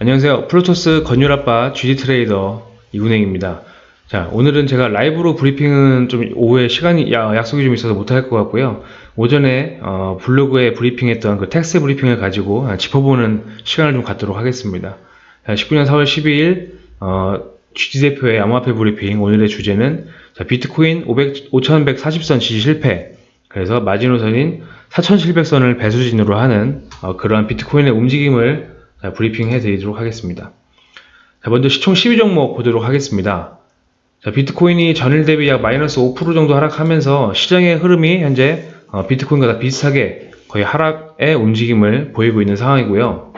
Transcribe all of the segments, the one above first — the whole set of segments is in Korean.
안녕하세요. 플루토스 건율아빠 GD 트레이더 이군행입니다. 자, 오늘은 제가 라이브로 브리핑은 좀 오후에 시간이, 야- 약속이 좀 있어서 못할 것 같고요. 오전에, 어, 블로그에 브리핑했던 그 텍스트 브리핑을 가지고 아, 짚어보는 시간을 좀 갖도록 하겠습니다. 자, 19년 4월 12일, 어, GD 대표의 암호화폐 브리핑. 오늘의 주제는, 자, 비트코인 500, 5140선 지지 실패. 그래서 마지노선인 4700선을 배수진으로 하는 어, 그러한 비트코인의 움직임을 자, 브리핑 해드리도록 하겠습니다. 자, 먼저 시총 12종목 보도록 하겠습니다. 자, 비트코인이 전일 대비 약 마이너스 5% 정도 하락하면서 시장의 흐름이 현재 어, 비트코인과 다 비슷하게 거의 하락의 움직임을 보이고 있는 상황이고요.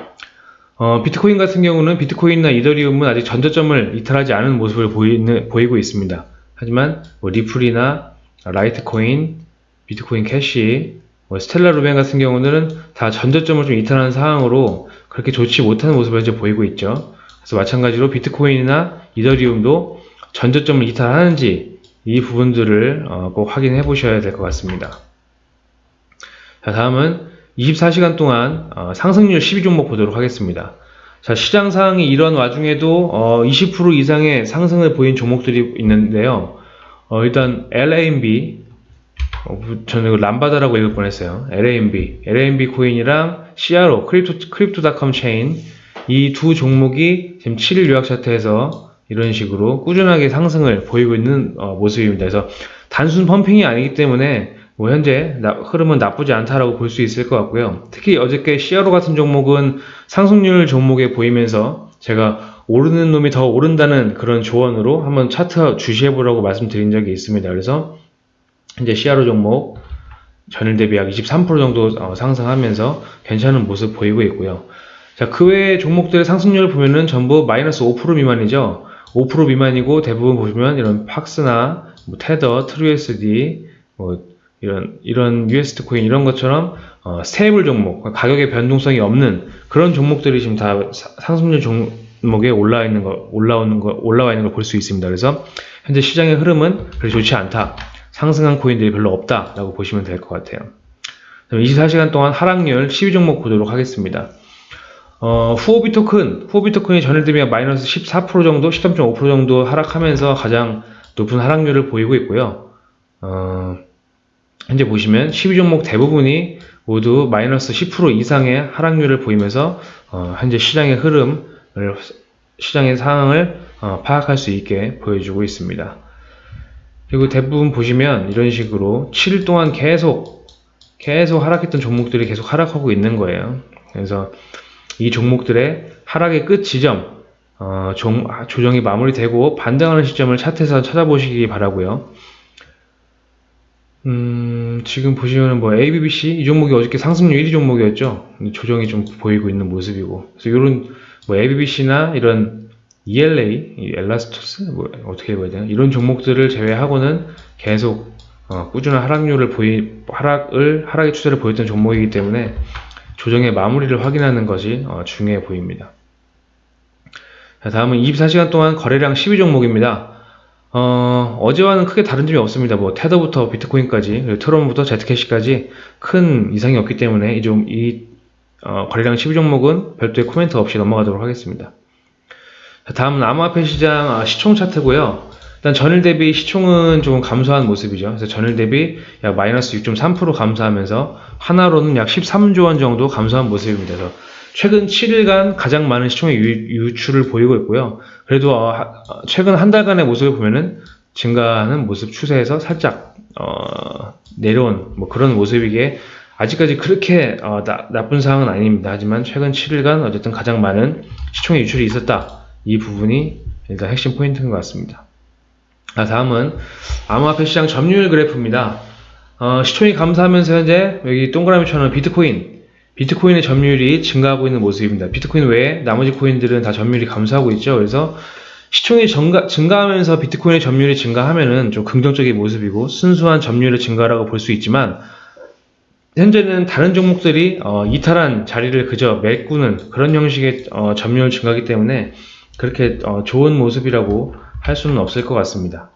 어, 비트코인 같은 경우는 비트코인이나 이더리움은 아직 전저점을 이탈하지 않은 모습을 보이는, 보이고 있습니다. 하지만 뭐 리플이나 라이트코인, 비트코인 캐시, 뭐 스텔라 루멘 같은 경우는 다 전저점을 좀 이탈하는 상황으로 그렇게 좋지 못한 모습을 현재 보이고 있죠. 그래서 마찬가지로 비트코인이나 이더리움도 전저점을 이탈하는지 이 부분들을 어, 꼭 확인해 보셔야 될 것 같습니다. 자, 다음은 24시간 동안 어, 상승률 12종목 보도록 하겠습니다. 자, 시장 상황이 이런 와중에도 어, 20% 이상의 상승을 보인 종목들이 있는데요. 어, 일단 LAMB 어, 저는 람바다라고 읽을 뻔했어요. LAMB, LAMB 코인이랑 CRO, 크립토, 크립토닷컴 체인 이 두 종목이 지금 7일 요약 차트에서 이런 식으로 꾸준하게 상승을 보이고 있는 어, 모습입니다. 그래서 단순 펌핑이 아니기 때문에 뭐 현재 나- 흐름은 나쁘지 않다라고 볼 수 있을 것 같고요. 특히 어저께 CRO 같은 종목은 상승률 종목에 보이면서 제가 오르는 놈이 더 오른다는 그런 조언으로 한번 차트 주시해 보라고 말씀드린 적이 있습니다. 그래서 현재 CRO 종목 전일 대비 약 23% 정도 어, 상승하면서 괜찮은 모습 보이고 있고요. 자, 그 외의 종목들의 상승률을 보면은 전부 마이너스 5% 미만이죠. 5% 미만이고 대부분 보시면 이런 팍스나 뭐 테더, 트루USD 뭐 이런 이런 USD 코인 이런 것처럼 어, stable 종목, 가격의 변동성이 없는 그런 종목들이 지금 다 사- 상승률 종목에 올라 있는 거 올라오는 거 올라와 있는 걸 볼 수 있습니다. 그래서 현재 시장의 흐름은 그리 좋지 않다. 상승한 코인들이 별로 없다라고 보시면 될 것 같아요. 24시간 동안 하락률 12종목 보도록 하겠습니다. 어, 후오비 토큰, 후오비 토큰이 전일 대비 마이너스 14% 정도, 13.5% 정도 하락하면서 가장 높은 하락률을 보이고 있고요. 어, 현재 보시면 12종목 대부분이 모두 마이너스 10% 이상의 하락률을 보이면서 어, 현재 시장의 흐름을 시장의 상황을 어, 파악할 수 있게 보여주고 있습니다. 그리고 대부분 보시면 이런 식으로 7일 동안 계속 계속 하락했던 종목들이 계속 하락하고 있는 거예요. 그래서 이 종목들의 하락의 끝 지점, 어, 종- 조정이 마무리되고 반등하는 시점을 차트에서 찾아보시기 바라고요. 음, 지금 보시면 뭐 ABBC 이 종목이 어저께 상승률 1위 종목이었죠. 조정이 좀 보이고 있는 모습이고. 그래서 이런 뭐 ABBC나 이런 ELA, 이 엘라스토스 뭐 어떻게 읽어야 되나 이런 종목들을 제외하고는 계속 어, 꾸준한 하락률을 보이 하락을 하락의 추세를 보였던 종목이기 때문에 조정의 마무리를 확인하는 것이 어, 중요해 보입니다. 자, 다음은 24시간 동안 거래량 12종목입니다. 어, 어제와는 크게 다른 점이 없습니다. 뭐 테더부터 비트코인까지 트론부터 제트캐시까지 큰 이상이 없기 때문에 이 좀이 어, 거래량 12종목은 별도의 코멘트 없이 넘어가도록 하겠습니다. 자, 다음은 암호화폐 시장 아, 시총 차트고요. 일단 전일 대비 시총은 조금 감소한 모습이죠. 그래서 전일 대비 약 마이너스 6.3% 감소하면서 하나로는 약 13조 원 정도 감소한 모습입니다. 그래서 최근 7일간 가장 많은 시총의 유, 유출을 보이고 있고요. 그래도 어, 하- 어, 최근 한 달간의 모습을 보면은 증가하는 모습 추세에서 살짝 어, 내려온 뭐 그런 모습이기에 아직까지 그렇게 어, 나, 나쁜 상황은 아닙니다. 하지만 최근 7일간 어쨌든 가장 많은 시총의 유출이 있었다. 이 부분이 일단 핵심 포인트인 것 같습니다. 아, 다음은 암호화폐 시장 점유율 그래프입니다. 어, 시총이 감소하면서 현재 여기 동그라미처럼 비트코인, 비트코인의 점유율이 증가하고 있는 모습입니다. 비트코인 외에 나머지 코인들은 다 점유율이 감소하고 있죠. 그래서 시총이 증가, 증가하면서 비트코인의 점유율이 증가하면은 좀 긍정적인 모습이고 순수한 점유율의 증가라고 볼 수 있지만 현재는 다른 종목들이 어, 이탈한 자리를 그저 메꾸는 그런 형식의 어, 점유율 증가이기 때문에 그렇게 어, 좋은 모습이라고 할 수는 없을 것 같습니다.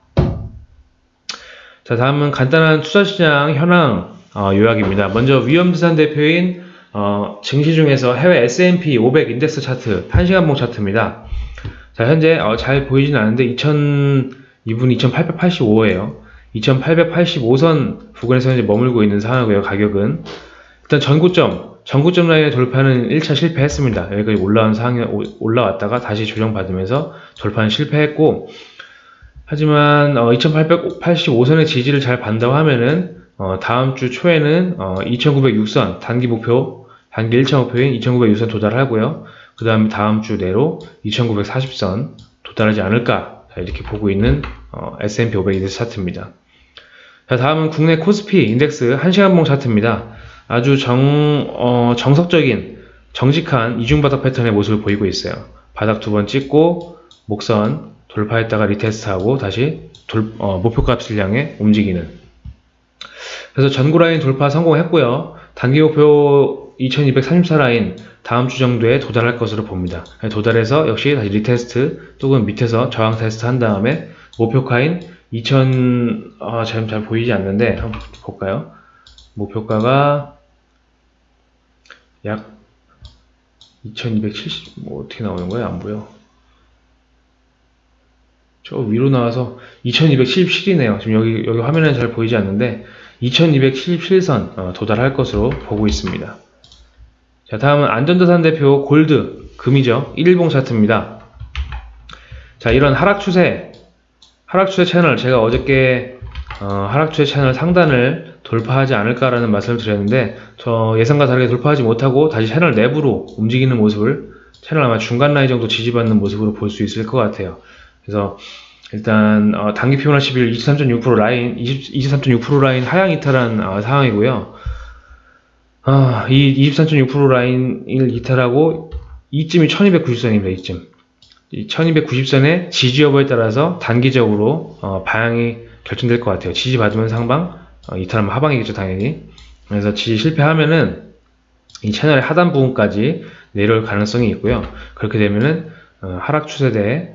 자, 다음은 간단한 투자시장 현황 어, 요약입니다. 먼저 위험资산 대표인 어, 증시 중에서 해외 S&P 500 인덱스 차트 1시간봉 차트입니다. 자, 현재 어, 잘 보이진 않는데 2000 이분 2885예요. 2885선 부근에서 현재 머물고 있는 상황이고요. 가격은 일단 전고점 전고점 라인에 돌파는 1차 실패했습니다. 여기까지 올라온 상황에 오- 올라왔다가 다시 조정받으면서 돌파는 실패했고 하지만 2885선의 지지를 잘 받는다고 하면은 어, 다음 주 초에는 2906선 단기 목표 단기 1차 목표인 2906선 도달하고요. 그 다음에 다음 주 내로 2940선 도달하지 않을까 자, 이렇게 보고 있는 어, S&P 500 인덱스 차트입니다. 자, 다음은 국내 코스피 인덱스 1시간봉 차트입니다. 아주 정, 어, 정석적인 정직한 이중바닥 패턴의 모습을 보이고 있어요. 바닥 두 번 찍고 목선 돌파했다가 retest하고 다시 돌, 어, 목표값을 향해 움직이는 그래서 전고 라인 돌파 성공했고요. 단기 목표 2234 라인 다음 주 정도에 도달할 것으로 봅니다. 도달해서 역시 다시 retest 또는 밑에서 저항 테스트 한 다음에 목표가인 2000 아, 잘, 잘 보이지 않는데 한번 볼까요? 목표가가 약 2270, 뭐 어떻게 나오는 거야? 안 보여. 저 위로 나와서 2277이네요. 지금 여기, 여기 화면에 잘 보이지 않는데 2277선 어, 도달할 것으로 보고 있습니다. 자, 다음은 안전자산 대표 골드, 금이죠. 1일봉 차트입니다. 자, 이런 하락 추세, 하락 추세 채널, 제가 어저께 어, 하락 추세 채널 상단을 돌파하지 않을까라는 말씀을 드렸는데, 저 예상과 다르게 돌파하지 못하고 다시 채널 내부로 움직이는 모습을 채널 아마 중간 라인 정도 지지받는 모습으로 볼 수 있을 것 같아요. 그래서 일단 어, 단기 피보나 11 23.6% 라인 20, 23.6% 라인 하향 이탈한 어, 상황이고요. 아, 이 23.6% 라인을 이탈하고 이쯤이 1290선입니다. 이쯤. 이 1290선의 지지 여부에 따라서 단기적으로 어, 방향이 결정될 것 같아요. 지지 받으면 상방, 어, 이탈하면 하방이겠죠, 당연히. 그래서 지지 실패하면은 이 채널의 하단 부분까지 내려올 가능성이 있고요. 그렇게 되면은 어, 하락 추세대에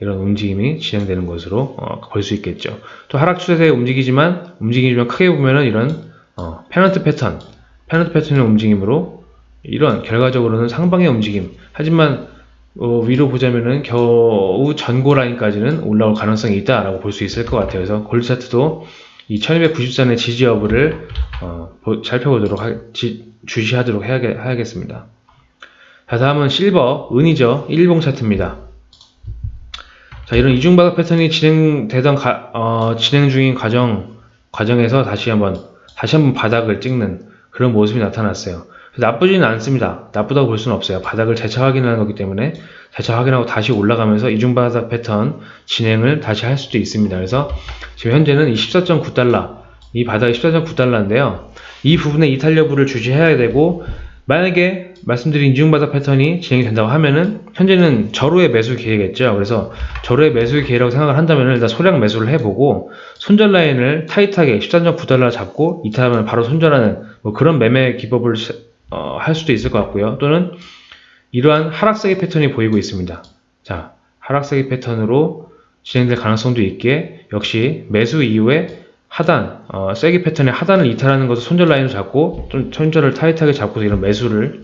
이런 움직임이 진행되는 것으로 어, 볼 수 있겠죠. 또 하락 추세대에 움직이지만 움직이지만 크게 보면은 이런 어, 페넌트 패턴, 페넌트 패턴의 움직임으로 이런 결과적으로는 상방의 움직임. 하지만 어, 위로 보자면은 겨우 전고 라인까지는 올라올 가능성이 있다라고 볼 수 있을 것 같아요. 그래서 골드 차트도 이 1290선의 지지 여부를 어, 보- 살펴보도록 하, 지- 주시하도록 해야겠, 해야겠습니다. 자, 다음은 실버, 은이죠. 1봉 차트입니다. 자, 이런 이중바닥 패턴이 진행되던 가- 어, 진행 중인 과정 과정에서 다시 한번 다시 한번 바닥을 찍는 그런 모습이 나타났어요. 나쁘지는 않습니다. 나쁘다고 볼 수는 없어요. 바닥을 재차 확인하는 거기 때문에 재차 확인하고 다시 올라가면서 이중바닥 패턴 진행을 다시 할 수도 있습니다. 그래서 지금 현재는 이 14.9달러 이 바닥이 14.9달러인데요. 이 부분의 이탈 여부를 주시해야 되고 만약에 말씀드린 이중바닥 패턴이 진행이 된다고 하면은 현재는 저로의 매수 기회겠죠. 그래서 저로의 매수 기회라고 생각을 한다면 일단 소량 매수를 해보고 손절 라인을 타이트하게 13.9달러 잡고 이탈하면 바로 손절하는 뭐 그런 매매 기법을 시- 어, 할 수도 있을 것 같고요. 또는 이러한 하락세기 패턴이 보이고 있습니다. 자, 하락세기 패턴으로 진행될 가능성도 있기에 역시 매수 이후에 하단, 어, 세기 패턴의 하단을 이탈하는 것을 손절 라인으로 잡고 좀 손절을 타이트하게 잡고서 이런 매수를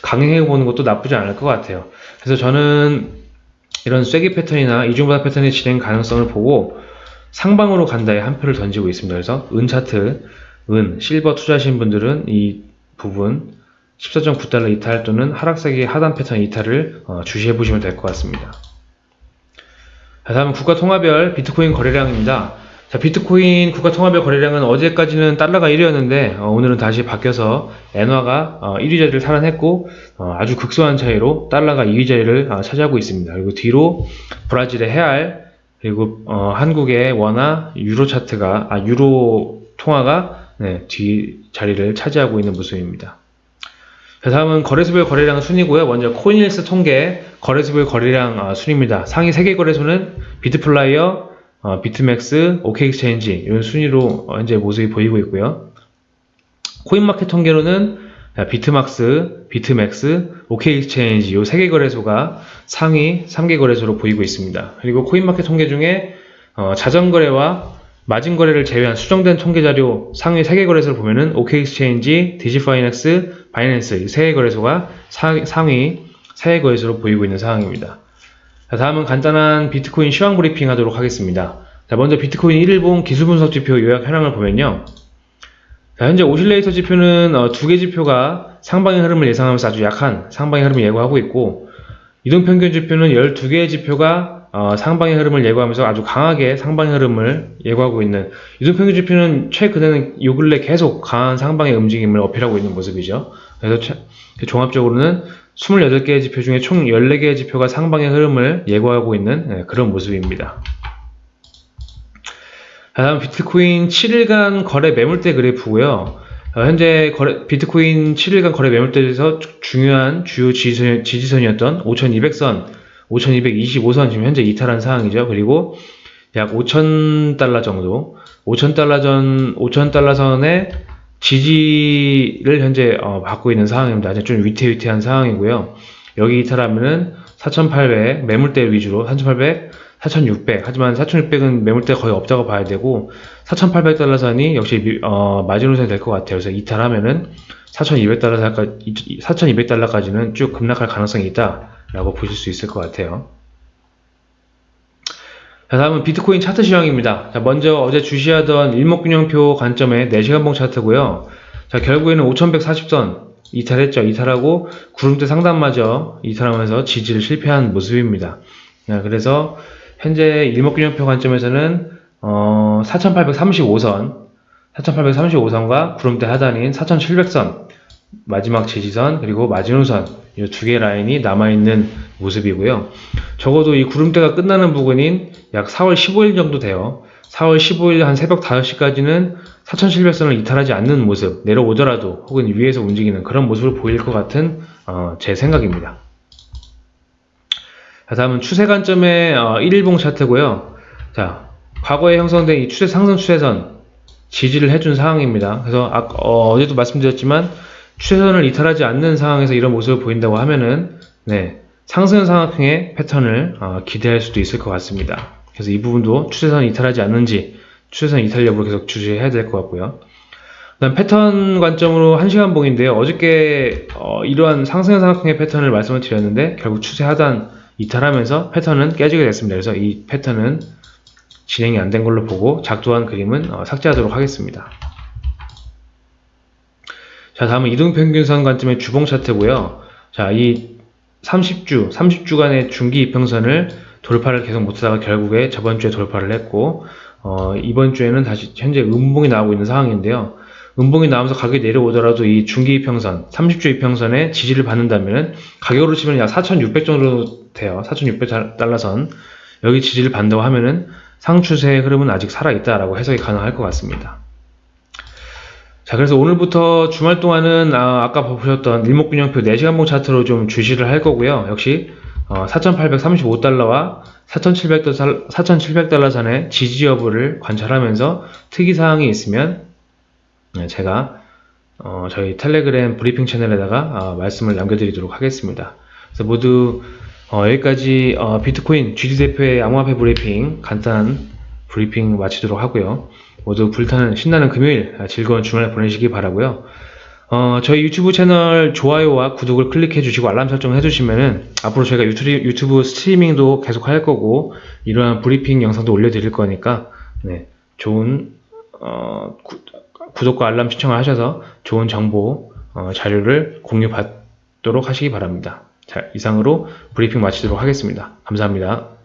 강행해 보는 것도 나쁘지 않을 것 같아요. 그래서 저는 이런 쐐기 패턴이나 이중바닥 패턴의 진행 가능성을 보고 상방으로 간다에 한 표를 던지고 있습니다. 그래서 은 차트, 은, 실버 투자하신 분들은 이 부분 14.9달러 이탈 또는 하락세기 하단 패턴 이탈을 어, 주시해 보시면 될 것 같습니다. 자, 다음은 국가 통화별 비트코인 거래량입니다. 자, 비트코인 국가 통화별 거래량은 어제까지는 달러가 1위였는데 오늘은 다시 바뀌어서 엔화가 어, 1위 자리를 탈환했고 어, 아주 극소한 차이로 달러가 2위 자리를 어, 차지하고 있습니다. 그리고 뒤로 브라질의 헤알 그리고 어, 한국의 원화 유로 차트가 아 유로 통화가 네, 뒤 자리를 차지하고 있는 모습입니다. 자, 다음은 거래소별 거래량 순이고요. 먼저 코인힐스 통계 거래소별 거래량 어, 순입니다. 상위 3개 거래소는 비트플라이어, 어, 비트맥스, OK엑스체인지 이런 순위로 어, 현재 모습이 보이고 있고요. 코인마켓 통계로는 자, 비트막스, 비트맥스, OK엑스체인지 이 3개 거래소가 상위 3개 거래소로 보이고 있습니다. 그리고 코인마켓 통계 중에 어, 자전거래와 마진 거래를 제외한 수정된 통계 자료 상위 3개 거래소를 보면은 OK엑스체인지, 디지파이넥스, 바이낸스 이 3개 거래소가 사- 상위 3개 거래소로 보이고 있는 상황입니다. 자, 다음은 간단한 비트코인 시황 브리핑 하도록 하겠습니다. 자, 먼저 비트코인 1일봉 기술 분석 지표 요약 현황을 보면요. 자, 현재 오실레이터 지표는 어, 두개 지표가 상방의 흐름을 예상하면서 아주 약한 상방의 흐름을 예고하고 있고 이동평균 지표는 12개의 지표가 어, 상방의 흐름을 예고하면서 아주 강하게 상방의 흐름을 예고하고 있는 이동평균 지표는 최근에는 요 근래 계속 강한 상방의 움직임을 어필하고 있는 모습이죠. 그래서 최- 종합적으로는 28개의 지표 중에 총 14개의 지표가 상방의 흐름을 예고하고 있는 네, 그런 모습입니다. 다음 비트코인 7일간 거래 매물대 그래프고요. 어, 현재 거래- 비트코인 7일간 거래 매물대에서 주- 중요한 주요 지지선, 지지선이었던 5200선, 5225선 지금 현재 이탈한 상황이죠. 그리고 약 5000달러 정도, 5000달러 전, 5000달러 선의 지지를 현재 어, 받고 있는 상황입니다. 아직 좀 위태위태한 상황이고요. 여기 이탈하면은 4800 매물대 위주로 4800, 4600 하지만 4600은 매물대 거의 없다고 봐야 되고 4800달러 선이 역시 미- 어, 마지노선이 될 것 같아요. 그래서 이탈하면은 4200달러까지 4200달러까지는 쭉 급락할 가능성이 있다 라고 보실 수 있을 것 같아요. 자, 다음은 비트코인 차트 시황입니다. 자, 먼저 어제 주시하던 일목균형표 관점의 4시간봉 차트고요. 자, 결국에는 5140선 이탈했죠. 이탈하고 구름대 상단마저 이탈하면서 지지를 실패한 모습입니다. 자, 그래서 현재 일목균형표 관점에서는 어, 4835선, 4835선과 구름대 하단인 4700선, 마지막 지지선, 그리고 마지노선, 이 두 개 라인이 남아있는 모습이고요. 적어도 이 구름대가 끝나는 부근인 약 4월 15일 정도 돼요. 4월 15일 한 새벽 5시까지는 4700선을 이탈하지 않는 모습, 내려오더라도 혹은 위에서 움직이는 그런 모습을 보일 것 같은 어, 제 생각입니다. 자, 다음은 추세 관점의 어, 1일봉 차트고요. 자, 과거에 형성된 이 추세 상승 추세선 지지를 해준 상황입니다. 그래서 아, 어, 제도 말씀드렸지만 추세선을 이탈하지 않는 상황에서 이런 모습을 보인다고 하면은 네, 상승 상황의 패턴을 어, 기대할 수도 있을 것 같습니다. 그래서 이 부분도 추세선 이탈하지 않는지 추세선 이탈 여부를 계속 주시해야 될 것 같고요. 그다음 패턴 관점으로 1시간 봉인데요. 어저께 어, 이러한 상승 상황의 패턴을 말씀을 드렸는데 결국 추세 하단 이탈하면서 패턴은 깨지게 됐습니다. 그래서 이 패턴은 진행이 안 된 걸로 보고 작두한 그림은 어, 삭제하도록 하겠습니다. 자, 다음은 이동평균선 관점의 주봉 차트고요. 자, 이 30주, 30주간의 중기 이평선을 돌파를 계속 못하다가 결국에 저번 주에 돌파를 했고, 어, 이번 주에는 다시 현재 음봉이 나오고 있는 상황인데요. 음봉이 나오면서 가격이 내려오더라도 이 중기 이평선, 30주 이평선에 지지를 받는다면 가격으로 치면 약 4,600 정도 돼요. 4,600 달러 선. 여기 지지를 받는다고 하면은 상추세의 흐름은 아직 살아있다라고 해석이 가능할 것 같습니다. 자, 그래서 오늘부터 주말 동안은 아, 까 보셨던 일목균형표 4시간봉 차트로 좀 주시를 할 거고요. 역시 어, 4,835달러와 4,700달러, 4,700달러 선의 지지 여부를 관찰하면서 특이사항이 있으면 네, 제가 어, 저희 텔레그램 브리핑 채널에다가 어, 말씀을 남겨드리도록 하겠습니다. 그래서 모두 어, 여기까지 어, 비트코인 GD 대표의 암호화폐 브리핑 간단한 브리핑 마치도록 하고요. 모두 불타는 신나는 금요일 아, 즐거운 주말 보내시기 바라고요. 어, 저희 유튜브 채널 좋아요와 구독을 클릭해 주시고 알람 설정 해 주시면은 앞으로 저희가 유튜브, 유튜브 스트리밍도 계속 할 거고 이러한 브리핑 영상도 올려드릴 거니까 네, 좋은 어, 구, 구독과 알람 신청을 하셔서 좋은 정보 어, 자료를 공유 받도록 하시기 바랍니다. 자, 이상으로 브리핑 마치도록 하겠습니다. 감사합니다.